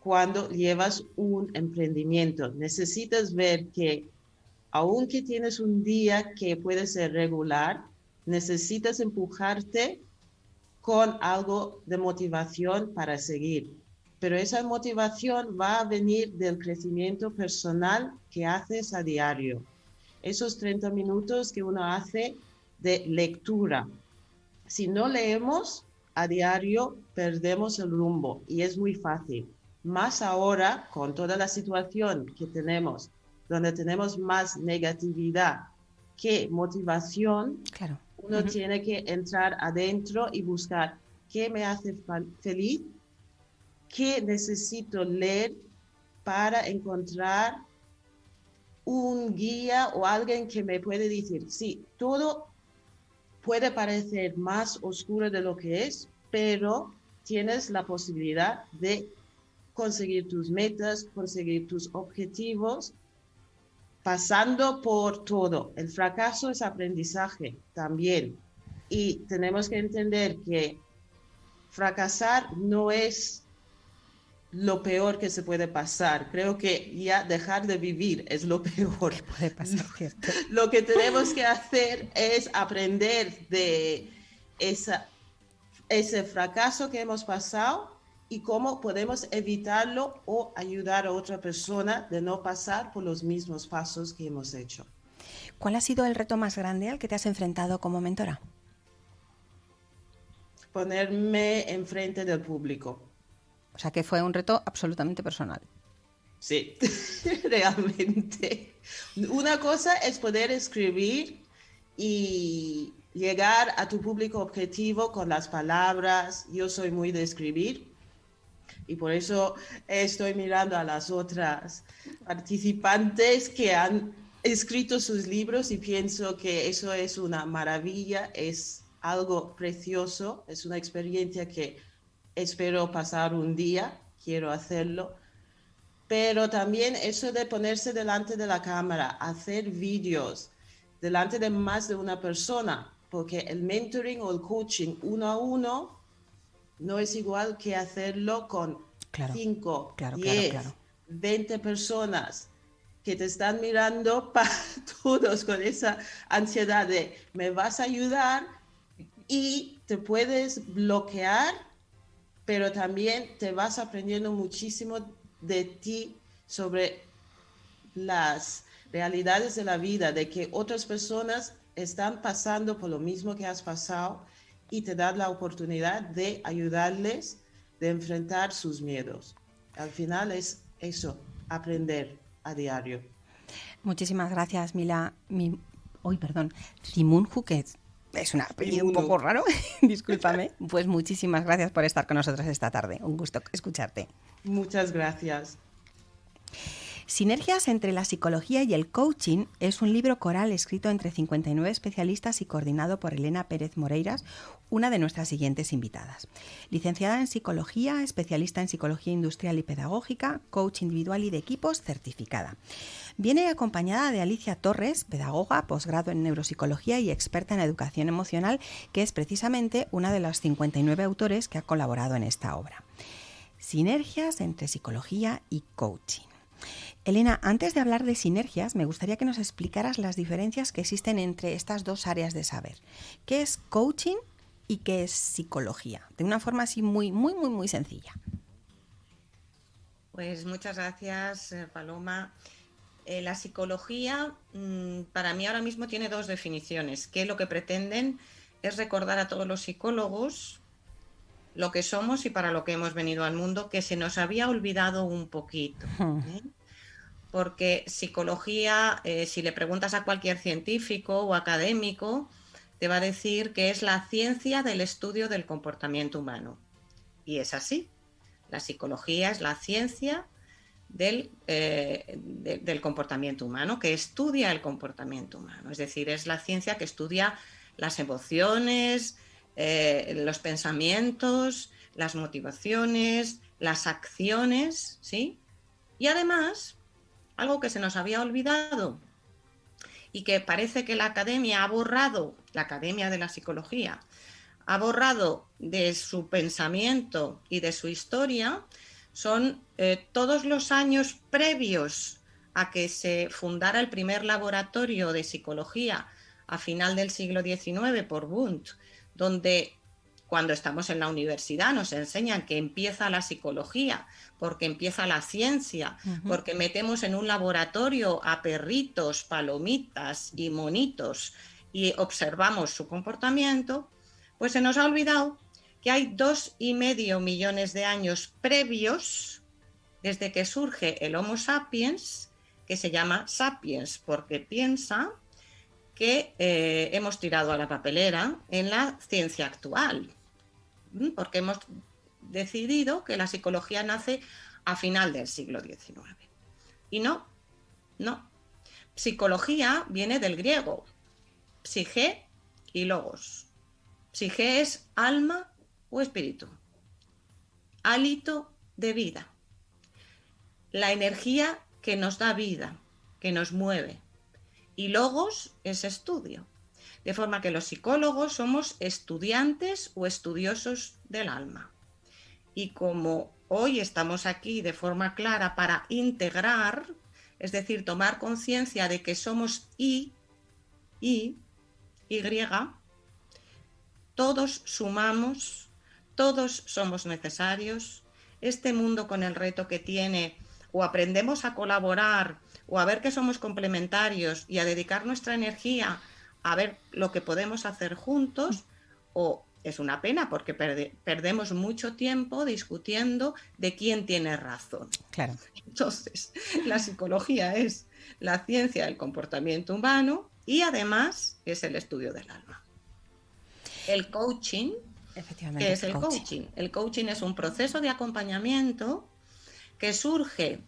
cuando llevas un emprendimiento. Necesitas ver que aunque tienes un día que puede ser regular, necesitas empujarte con algo de motivación para seguir pero esa motivación va a venir del crecimiento personal que haces a diario. Esos 30 minutos que uno hace de lectura. Si no leemos a diario, perdemos el rumbo y es muy fácil. Más ahora, con toda la situación que tenemos, donde tenemos más negatividad que motivación, claro. uno tiene que entrar adentro y buscar qué me hace feliz qué necesito leer para encontrar un guía o alguien que me puede decir, sí, todo puede parecer más oscuro de lo que es, pero tienes la posibilidad de conseguir tus metas, conseguir tus objetivos, pasando por todo. El fracaso es aprendizaje también. Y tenemos que entender que fracasar no es lo peor que se puede pasar. Creo que ya dejar de vivir es lo [laughs] peor. puede pasar, [laughs] Lo que tenemos que hacer es aprender de esa, ese fracaso que hemos pasado y cómo podemos evitarlo o ayudar a otra persona de no pasar por los mismos pasos que hemos hecho. ¿Cuál ha sido el reto más grande al que te has enfrentado como mentora? Ponerme enfrente del público o sea que fue un reto absolutamente personal. Sí, [laughs] realmente. Una cosa es poder escribir y llegar a tu público objetivo con las palabras. Yo soy muy de escribir y por eso estoy mirando a las otras participantes que han escrito sus libros y pienso que eso es una maravilla, es algo precioso, es una experiencia que espero pasar un día, quiero hacerlo. Pero también eso de ponerse delante de la cámara, hacer vídeos delante de más de una persona, porque el mentoring o el coaching uno a uno no es igual que hacerlo con 5, 10, 20 personas que te están mirando [laughs] para todos con esa ansiedad de me vas a ayudar y te puedes bloquear pero también te vas aprendiendo muchísimo de ti sobre las realidades de la vida, de que otras personas están pasando por lo mismo que has pasado y te das la oportunidad de ayudarles, de enfrentar sus miedos. Al final es eso, aprender a diario. Muchísimas gracias, Mila. Mi, hoy, perdón, Simón Juquet es un apellido un poco raro, [laughs] discúlpame. Pues muchísimas gracias por estar con nosotros esta tarde. Un gusto escucharte. Muchas gracias. Sinergias entre la psicología y el coaching es un libro coral escrito entre 59 especialistas y coordinado por Elena Pérez Moreiras, una de nuestras siguientes invitadas. Licenciada en psicología, especialista en psicología industrial y pedagógica, coach individual y de equipos, certificada. Viene acompañada de Alicia Torres, pedagoga, posgrado en neuropsicología y experta en educación emocional, que es precisamente una de las 59 autores que ha colaborado en esta obra. Sinergias entre psicología y coaching. Elena, antes de hablar de sinergias, me gustaría que nos explicaras las diferencias que existen entre estas dos áreas de saber. ¿Qué es coaching y qué es psicología? De una forma así muy, muy, muy, muy sencilla. Pues muchas gracias, eh, Paloma. Eh, la psicología mm, para mí ahora mismo tiene dos definiciones, que lo que pretenden es recordar a todos los psicólogos lo que somos y para lo que hemos venido al mundo, que se nos había olvidado un poquito. ¿eh? porque psicología, eh, si le preguntas a cualquier científico o académico, te va a decir que es la ciencia del estudio del comportamiento humano. Y es así. La psicología es la ciencia del, eh, del comportamiento humano, que estudia el comportamiento humano. Es decir, es la ciencia que estudia las emociones, eh, los pensamientos, las motivaciones, las acciones, ¿sí? Y además algo que se nos había olvidado y que parece que la academia ha borrado, la academia de la psicología, ha borrado de su pensamiento y de su historia, son eh, todos los años previos a que se fundara el primer laboratorio de psicología a final del siglo XIX por Wundt, donde cuando estamos en la universidad nos enseñan que empieza la psicología, porque empieza la ciencia, porque metemos en un laboratorio a perritos, palomitas y monitos y observamos su comportamiento, pues se nos ha olvidado que hay dos y medio millones de años previos desde que surge el Homo sapiens, que se llama sapiens porque piensa que eh, hemos tirado a la papelera en la ciencia actual porque hemos decidido que la psicología nace a final del siglo XIX. Y no, no. Psicología viene del griego, psige y logos. Psige es alma o espíritu. hálito de vida, la energía que nos da vida, que nos mueve. Y logos es estudio. De forma que los psicólogos somos estudiantes o estudiosos del alma. Y como hoy estamos aquí de forma clara para integrar, es decir, tomar conciencia de que somos I, I, Y, todos sumamos, todos somos necesarios. Este mundo con el reto que tiene, o aprendemos a colaborar, o a ver que somos complementarios y a dedicar nuestra energía a ver lo que podemos hacer juntos, o es una pena porque perdemos mucho tiempo discutiendo de quién tiene razón. Claro. Entonces, la psicología es la ciencia del comportamiento humano y además es el estudio del alma. El coaching, ¿qué es el coaching? El coaching es un proceso de acompañamiento que surge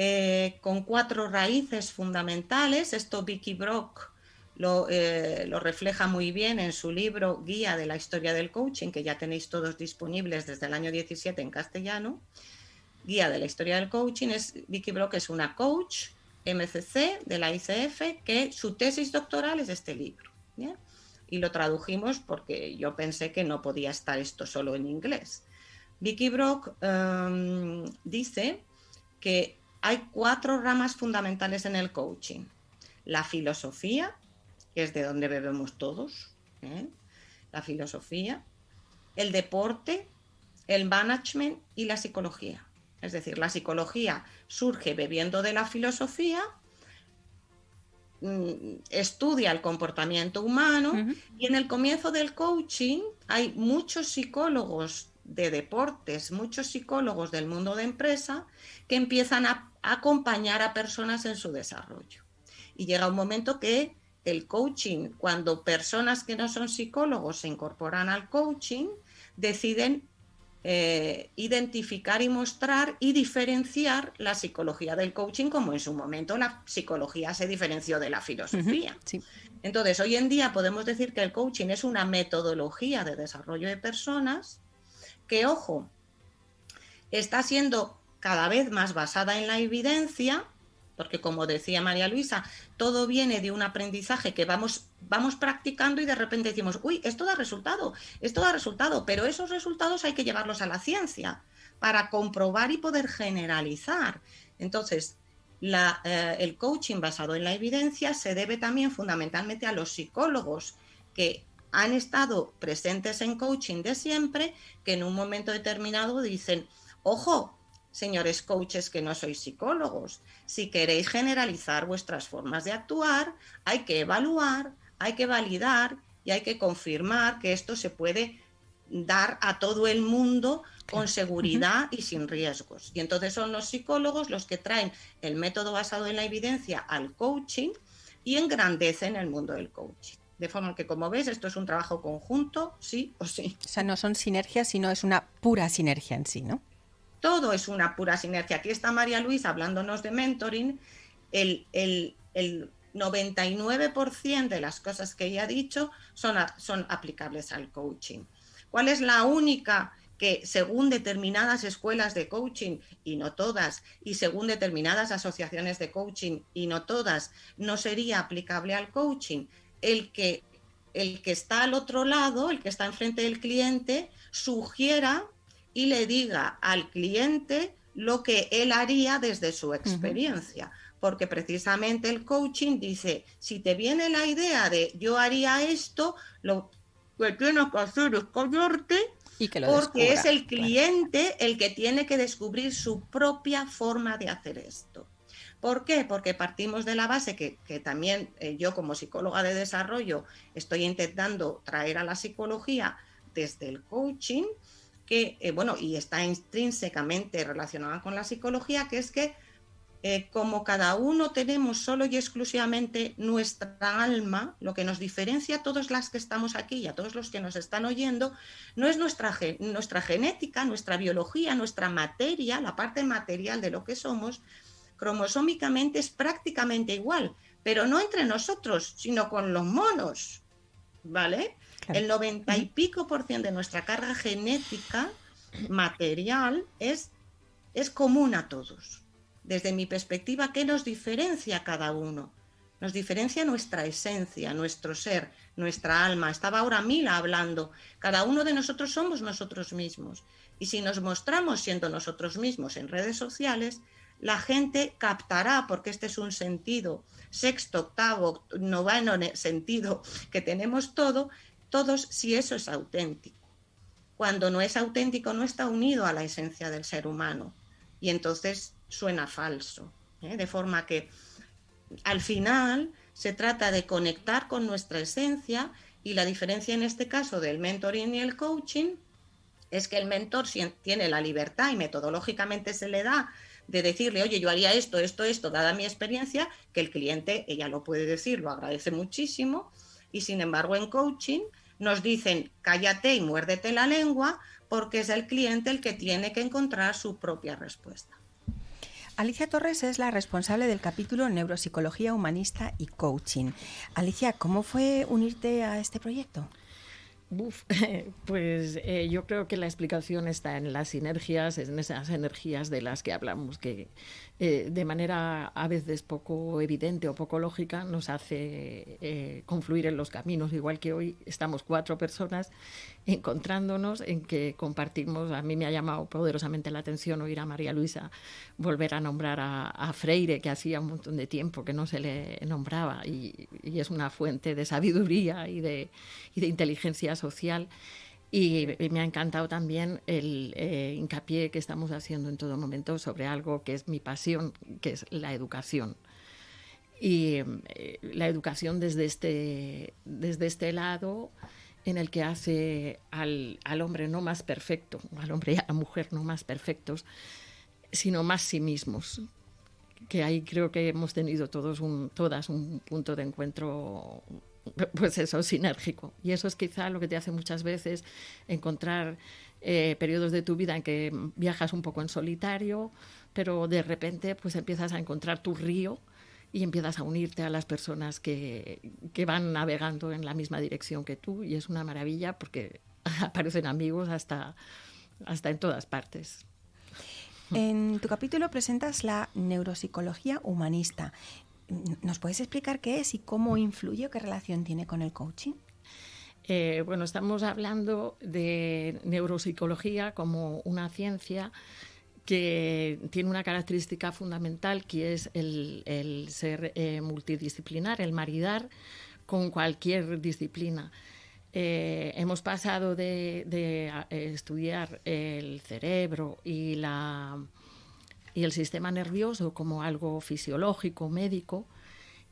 eh, con cuatro raíces fundamentales. Esto Vicky Brock eh, lo, refleja muy bien en su libro Guía de la Historia del Coaching, que ya tenéis todos disponibles desde el año 17 en castellano. Guía de la Historia del Coaching es Vicky Brock, es una coach MCC de la ICF, que su tesis doctoral es este libro. Y lo tradujimos porque yo pensé que no podía estar esto solo en inglés. Vicky Brock em, dice que hay cuatro ramas fundamentales en el coaching. La filosofía, que es de donde bebemos todos, ¿eh? la filosofía, el deporte, el management y la psicología. Es decir, la psicología surge bebiendo de la filosofía, mm, estudia el comportamiento humano y en el comienzo del coaching hay muchos psicólogos de deportes, muchos psicólogos del mundo de empresa que empiezan a acompañar a personas en su desarrollo. Y llega un momento que el coaching, cuando personas que no son psicólogos se incorporan al coaching, deciden eh, identificar y mostrar y diferenciar la psicología del coaching como en su momento la psicología se diferenció de la filosofía. Entonces, hoy en día podemos decir que el coaching es una metodología de desarrollo de personas que, ojo, está siendo cada vez más basada en la evidencia, porque como decía María Luisa, todo viene de un aprendizaje que vamos, vamos practicando y de repente decimos, uy, esto da resultado, esto da resultado, pero esos resultados hay que llevarlos a la ciencia para comprobar y poder generalizar. Entonces, eh, el coaching basado en la evidencia se debe también fundamentalmente a los psicólogos que han estado presentes en coaching de siempre, que en un momento determinado dicen, ojo, señores coaches que no sois psicólogos, si queréis generalizar vuestras formas de actuar, hay que evaluar, hay que validar y hay que confirmar que esto se puede dar a todo el mundo con seguridad y sin riesgos. Y entonces son los psicólogos los que traen el método basado en la evidencia al coaching y engrandecen el mundo del coaching. De forma que, como ves, esto es un trabajo conjunto, sí o sí. O sea, no son sinergias, sino es una pura sinergia en sí, ¿no? Todo es una pura sinergia. Aquí está María Luisa hablándonos de mentoring. El, 99% de las cosas que ella ha dicho son, son aplicables al coaching. ¿Cuál es la única que según determinadas escuelas de coaching, y no todas, y según determinadas asociaciones de coaching, y no todas, no sería aplicable al coaching? El que, el que está al otro lado, el que está enfrente del cliente, sugiera y le diga al cliente lo que él haría desde su experiencia. Porque precisamente el coaching dice, si te viene la idea de yo haría esto, lo que tienes que hacer es callarte y que porque es el cliente el que tiene que descubrir su propia forma de hacer esto. ¿Por qué? Porque partimos de la base que, también eh, yo como psicóloga de desarrollo estoy intentando traer a la psicología desde el coaching, que, eh, bueno, y está intrínsecamente relacionada con la psicología, que es que eh, como cada uno tenemos solo y exclusivamente nuestra alma, lo que nos diferencia a todos las que estamos aquí y a todos los que nos están oyendo, no es nuestra, nuestra genética, nuestra biología, nuestra materia, la parte material de lo que somos, cromosómicamente es prácticamente igual, pero no entre nosotros, sino con los monos, ¿vale? El 90 y pico por ciento de nuestra carga genética material es, es común a todos. Desde mi perspectiva, ¿qué nos diferencia a cada uno? Nos diferencia nuestra esencia, nuestro ser, nuestra alma. Estaba ahora Mila hablando. Cada uno de nosotros somos nosotros mismos. Y si nos mostramos siendo nosotros mismos en redes sociales, la gente captará, porque este es un sentido sexto, octavo, noveno sentido que tenemos todo, todos si eso es auténtico. Cuando no es auténtico no está unido a la esencia del ser humano y entonces suena falso. ¿eh? De forma que al final se trata de conectar con nuestra esencia y la diferencia en este caso del mentoring y el coaching es que el mentor tiene la libertad y metodológicamente se le da de decirle, oye, yo haría esto, esto, esto, dada mi experiencia, que el cliente, ella lo puede decir, lo agradece muchísimo, y sin embargo en coaching nos dicen, cállate y muérdete la lengua, porque es el cliente el que tiene que encontrar su propia respuesta. Alicia Torres es la responsable del capítulo Neuropsicología Humanista y Coaching. Alicia, ¿cómo fue unirte a este proyecto? [laughs] pues eh, yo creo que la explicación está en las sinergias, en esas energías de las que hablamos, que eh, de manera a veces poco evidente o poco lógica nos hace eh, confluir en los caminos, igual que hoy estamos cuatro personas encontrándonos en que compartimos, a mí me ha llamado poderosamente la atención oír a María Luisa volver a nombrar a, Freire, que hacía un montón de tiempo que no se le nombraba y, es una fuente de sabiduría y de, y de inteligencia social. Y, me ha encantado también el eh, hincapié que estamos haciendo en todo momento sobre algo que es mi pasión, que es la educación. Y eh, la educación desde este, desde este lado en el que hace al, al, hombre no más perfecto, al hombre y a la mujer no más perfectos, sino más sí mismos. Que ahí creo que hemos tenido todos un, todas un punto de encuentro pues eso, sinérgico. Y eso es quizá lo que te hace muchas veces encontrar eh, periodos de tu vida en que viajas un poco en solitario, pero de repente pues empiezas a encontrar tu río y empiezas a unirte a las personas que, que van navegando en la misma dirección que tú y es una maravilla porque [laughs] aparecen amigos hasta, hasta en todas partes. En tu capítulo presentas la neuropsicología humanista ¿Nos puedes explicar qué es y cómo influye o qué relación tiene con el coaching? Eh, bueno, estamos hablando de neuropsicología como una ciencia que tiene una característica fundamental que es el, ser eh, multidisciplinar, el maridar con cualquier disciplina. Eh, hemos pasado de estudiar el cerebro y la y el sistema nervioso como algo fisiológico, médico,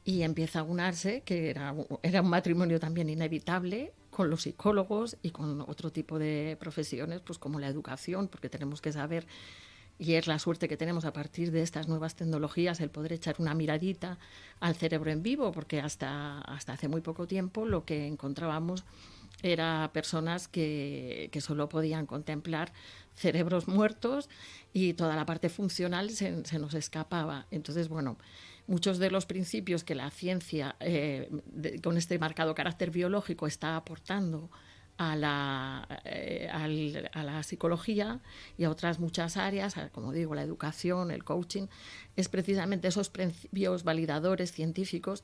y empieza a unarse, que era, era un matrimonio también inevitable, con los psicólogos y con otro tipo de profesiones, pues como la educación, porque tenemos que saber, y es la suerte que tenemos a partir de estas nuevas tecnologías, el poder echar una miradita al cerebro en vivo, porque hasta, hasta hace muy poco tiempo lo que encontrábamos era personas que, que solo podían contemplar cerebros muertos y toda la parte funcional se, nos escapaba. Entonces, bueno, muchos de los principios que la ciencia, eh, con este marcado carácter biológico, está aportando a la, eh, a la psicología y a otras muchas áreas, como digo, la educación, el coaching, es precisamente esos principios validadores científicos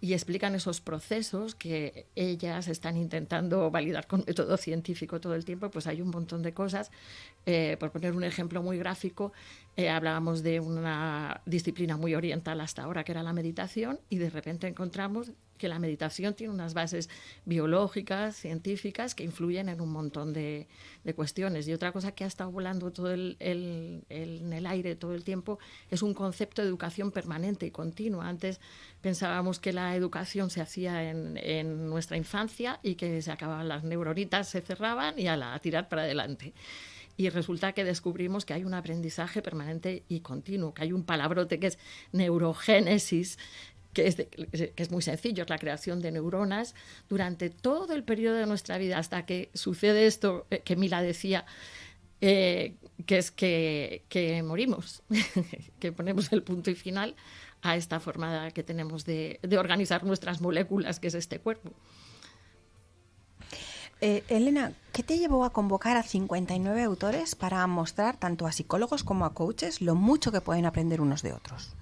y explican esos procesos que ellas están intentando validar con método científico todo el tiempo, pues hay un montón de cosas. Eh, por poner un ejemplo muy gráfico, eh, hablábamos de una disciplina muy oriental hasta ahora, que era la meditación, y de repente encontramos que la meditación tiene unas bases biológicas, científicas, que influyen en un montón de, cuestiones. Y otra cosa que ha estado volando todo el, en el aire todo el tiempo es un concepto de educación permanente y continua. Antes pensábamos que la educación se hacía en, en nuestra infancia y que se acababan las neuronitas, se cerraban y a, la, a tirar para adelante y resulta que descubrimos que hay un aprendizaje permanente y continuo, que hay un palabrote que es neurogénesis, que es, que es, muy sencillo, es la creación de neuronas durante todo el periodo de nuestra vida hasta que sucede esto eh, que Mila decía, eh, que es que, que morimos, [laughs] que ponemos el punto y final a esta forma que tenemos de, de organizar nuestras moléculas, que es este cuerpo. Eh, Elena, ¿qué te llevó a convocar a 59 autores para mostrar tanto a psicólogos como a coaches lo mucho que pueden aprender unos de otros?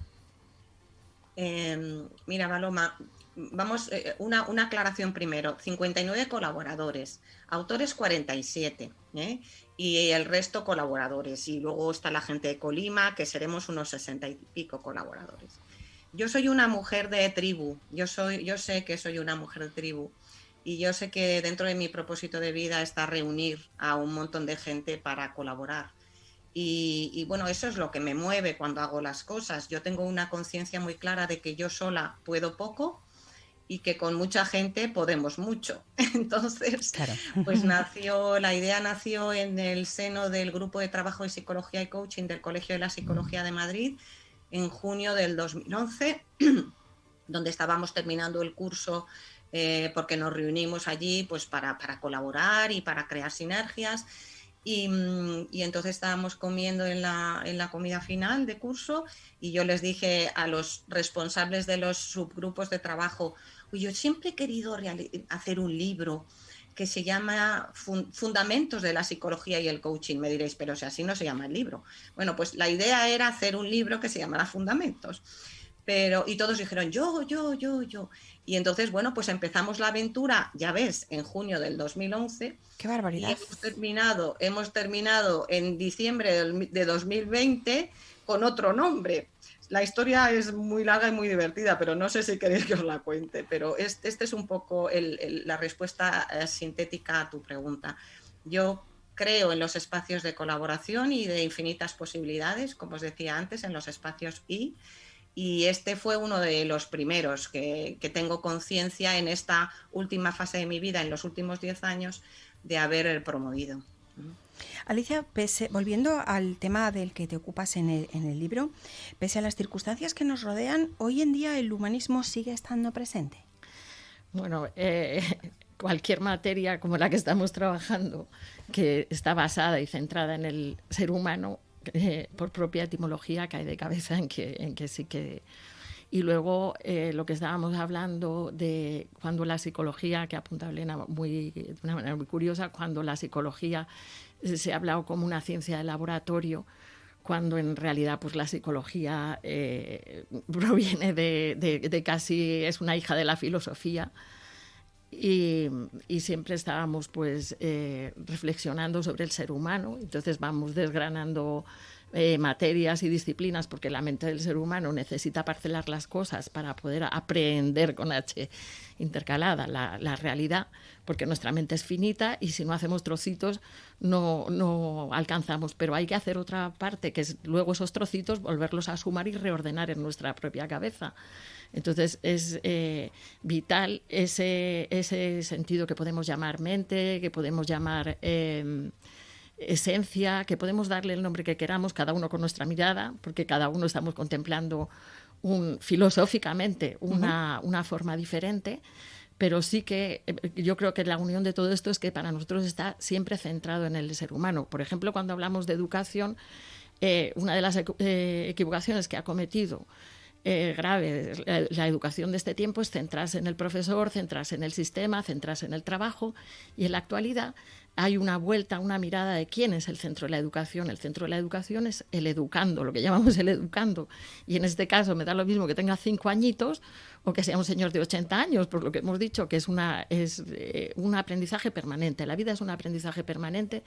Em, mira, Paloma, vamos, eh, una, una, aclaración primero. 59 colaboradores, autores 47, ¿eh? y el resto colaboradores. Y luego está la gente de Colima, que seremos unos 60 y pico colaboradores. Yo soy una mujer de tribu, yo, soy, yo sé que soy una mujer de tribu y yo sé que dentro de mi propósito de vida está reunir a un montón de gente para colaborar. Y, bueno, eso es lo que me mueve cuando hago las cosas. Yo tengo una conciencia muy clara de que yo sola puedo poco y que con mucha gente podemos mucho. [laughs] Entonces, pues [laughs] nació, la idea nació en el seno del grupo de trabajo de psicología y coaching del Colegio de la Psicología de Madrid en junio del 2011, [clears throat] donde estábamos terminando el curso eh, porque nos reunimos allí pues para, colaborar y para crear sinergias. Mm, y, entonces estábamos comiendo en la, en la, comida final de curso y yo les dije a los responsables de los subgrupos de trabajo, yo siempre he querido hacer un libro que se llama Fundamentos de la Psicología y el Coaching. Me diréis, pero si así no se llama el libro. Bueno, pues la idea era hacer un libro que se llamara Fundamentos. Pero, y todos dijeron, yo, yo, yo, yo. Y entonces, bueno, pues empezamos la aventura, ya ves, en junio del 2011. ¡Qué barbaridad! Y hemos terminado, hemos terminado en diciembre de 2020 con otro nombre. La historia es muy larga y muy divertida, pero no sé si queréis que os la cuente. Pero este, este es un poco la respuesta eh, sintética a tu pregunta. Yo creo en los espacios de colaboración y de infinitas posibilidades, como os decía antes, en los espacios I y este fue uno de los primeros que, tengo conciencia en esta última fase de mi vida, en los últimos 10 años, de haber promovido. Alicia, volviendo al tema del que te ocupas en el, libro, pese a las circunstancias que nos rodean, hoy en día el humanismo sigue estando presente. Bueno, eh, [laughs] cualquier materia como la que estamos trabajando, que está basada y centrada en el ser humano, eh, [laughs] por propia etimología cae de cabeza en que, en que sí que... Y luego eh, lo que estábamos hablando de cuando la psicología, que apunta Elena muy, de una manera muy curiosa, cuando la psicología se ha hablado como una ciencia de laboratorio, cuando en realidad pues la psicología eh, [laughs] proviene de, de, casi, es una hija de la filosofía. Y, y, siempre estábamos pues eh, reflexionando sobre el ser humano, entonces vamos desgranando eh, materias y disciplinas porque la mente del ser humano necesita parcelar las cosas para poder aprender con H intercalada la, la realidad, porque nuestra mente es finita y si no hacemos trocitos no, no alcanzamos, pero hay que hacer otra parte, que es luego esos trocitos volverlos a sumar y reordenar en nuestra propia cabeza. Entonces es eh, vital ese, ese sentido que podemos llamar mente, que podemos llamar em, esencia, que podemos darle el nombre que queramos, cada uno con nuestra mirada, porque cada uno estamos contemplando un, filosóficamente una, una forma diferente pero sí que eh, yo creo que la unión de todo esto es que para nosotros está siempre centrado en el ser humano. Por ejemplo, cuando hablamos de educación, eh, una de las equivocaciones que ha cometido eh, grave. La, educación de este tiempo es centrarse en el profesor, centrarse en el sistema, centrarse en el trabajo y en la actualidad hay una vuelta, una mirada de quién es el centro de la educación. El centro de la educación es el educando, lo que llamamos el educando. Y en este caso me da lo mismo que tenga cinco añitos o que sea un señor de 80 años, por lo que hemos dicho, que es, una, es eh, un aprendizaje permanente. La vida es un aprendizaje permanente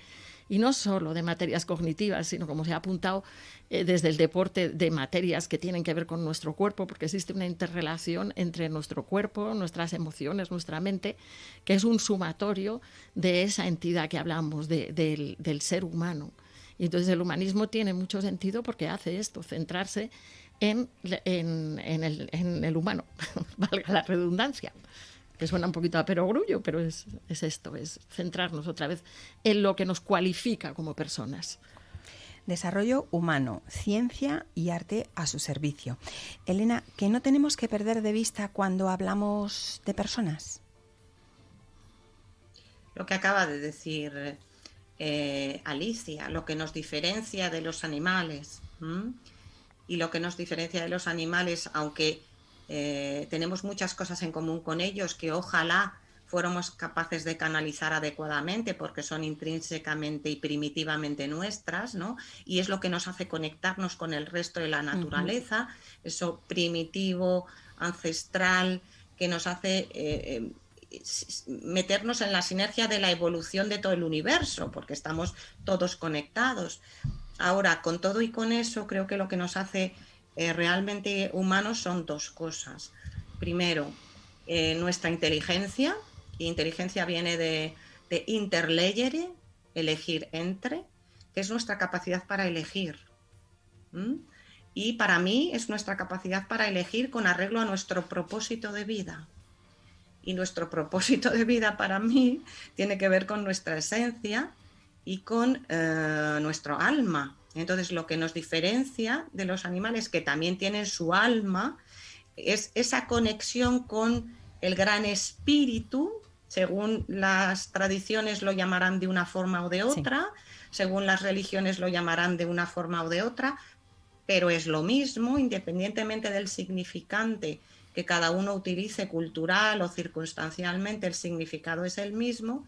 y no solo de materias cognitivas, sino como se ha apuntado eh, desde el deporte, de materias que tienen que ver con nuestro cuerpo, porque existe una interrelación entre nuestro cuerpo, nuestras emociones, nuestra mente, que es un sumatorio de esa entidad que hablamos, del, ser humano. Y entonces el humanismo tiene mucho sentido porque hace esto, centrarse en, el, humano, [laughs] valga la redundancia que suena un poquito a perogrullo, pero es, es, esto, es centrarnos otra vez en lo que nos cualifica como personas. Desarrollo humano, ciencia y arte a su servicio. Elena, ¿qué no tenemos que perder de vista cuando hablamos de personas? Lo que acaba de decir eh, Alicia, lo que nos diferencia de los animales. Y lo que nos diferencia de los animales, aunque eh, tenemos muchas cosas en común con ellos que ojalá fuéramos capaces de canalizar adecuadamente porque son intrínsecamente y primitivamente nuestras, ¿no? Y es lo que nos hace conectarnos con el resto de la naturaleza, eso primitivo, ancestral, que nos hace eh, eh, meternos en la sinergia de la evolución de todo el universo, porque estamos todos conectados. Ahora, con todo y con eso, creo que lo que nos hace eh, realmente humanos son dos cosas. Primero, nuestra inteligencia, inteligencia viene de, de elegir entre, que es nuestra capacidad para elegir. Y para mí es nuestra capacidad para elegir con arreglo a nuestro propósito de vida. Y nuestro propósito de vida para mí tiene que ver con nuestra esencia y con eh, nuestro alma. Entonces lo que nos diferencia de los animales que también tienen su alma es esa conexión con el gran espíritu según las tradiciones lo llamarán de una forma o de otra, según las religiones lo llamarán de una forma o de otra, pero es lo mismo independientemente del significante que cada uno utilice cultural o circunstancialmente, el significado es el mismo.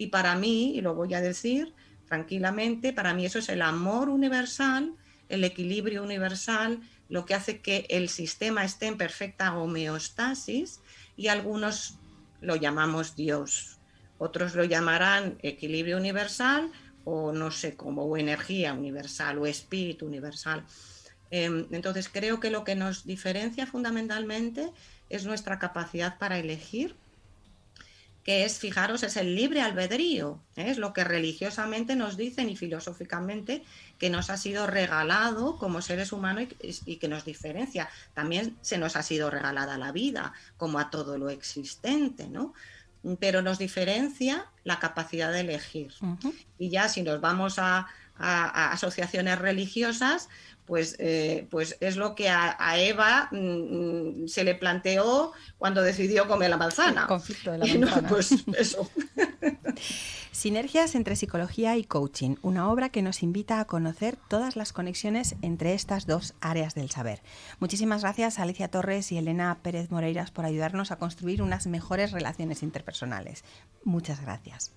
Y para mí, y lo voy a decir tranquilamente, para mí eso es el amor universal, el equilibrio universal, lo que hace que el sistema esté en perfecta homeostasis y algunos lo llamamos Dios. Otros lo llamarán equilibrio universal o no sé cómo, o energía universal o espíritu universal. Em, entonces creo que lo que nos diferencia fundamentalmente es nuestra capacidad para elegir, que es, fijaros, es el libre albedrío, ¿eh? es lo que religiosamente nos dicen y filosóficamente que nos ha sido regalado como seres humanos y, y, que nos diferencia. También se nos ha sido regalada la vida, como a todo lo existente, ¿no? Pero nos diferencia la capacidad de elegir. Y ya si nos vamos a, a, asociaciones religiosas, pues, eh, pues es lo que a, Eva mm, mm, se le planteó cuando decidió comer la manzana. conflicto de la manzana. pues eso. [laughs] Sinergias entre psicología y coaching, una obra que nos invita a conocer todas las conexiones entre estas dos áreas del saber. Muchísimas gracias a Alicia Torres y Elena Pérez Moreiras por ayudarnos a construir unas mejores relaciones interpersonales. Muchas gracias.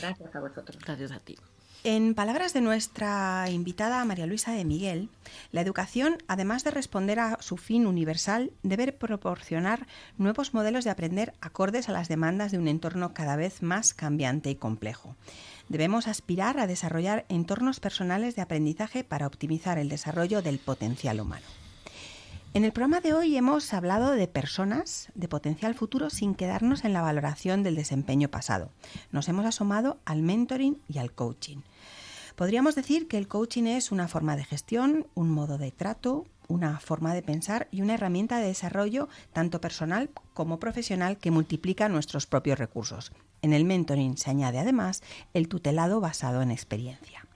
Gracias a vosotros. Gracias a ti. En palabras de nuestra invitada María Luisa de Miguel, la educación, además de responder a su fin universal, debe proporcionar nuevos modelos de aprender acordes a las demandas de un entorno cada vez más cambiante y complejo. Debemos aspirar a desarrollar entornos personales de aprendizaje para optimizar el desarrollo del potencial humano. En el programa de hoy hemos hablado de personas, de potencial futuro, sin quedarnos en la valoración del desempeño pasado. Nos hemos asomado al mentoring y al coaching. Podríamos decir que el coaching es una forma de gestión, un modo de trato, una forma de pensar y una herramienta de desarrollo tanto personal como profesional que multiplica nuestros propios recursos. En el mentoring se añade además el tutelado basado en experiencia.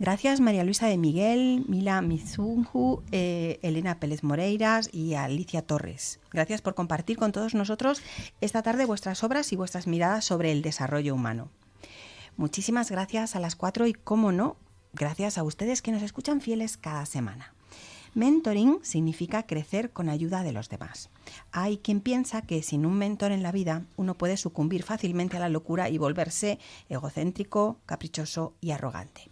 Gracias María Luisa de Miguel, Mila Mizunju, eh, Elena Pérez Moreiras y Alicia Torres. Gracias por compartir con todos nosotros esta tarde vuestras obras y vuestras miradas sobre el desarrollo humano. Muchísimas gracias a las cuatro y, cómo no, gracias a ustedes que nos escuchan fieles cada semana. Mentoring significa crecer con ayuda de los demás. Hay quien piensa que sin un mentor en la vida uno puede sucumbir fácilmente a la locura y volverse egocéntrico, caprichoso y arrogante.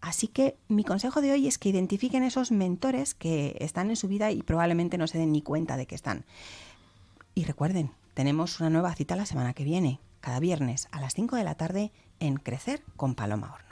Así que mi consejo de hoy es que identifiquen esos mentores que están en su vida y probablemente no se den ni cuenta de que están. Y recuerden, tenemos una nueva cita la semana que viene, cada viernes a las 5 de la tarde en Crecer con Paloma Horno.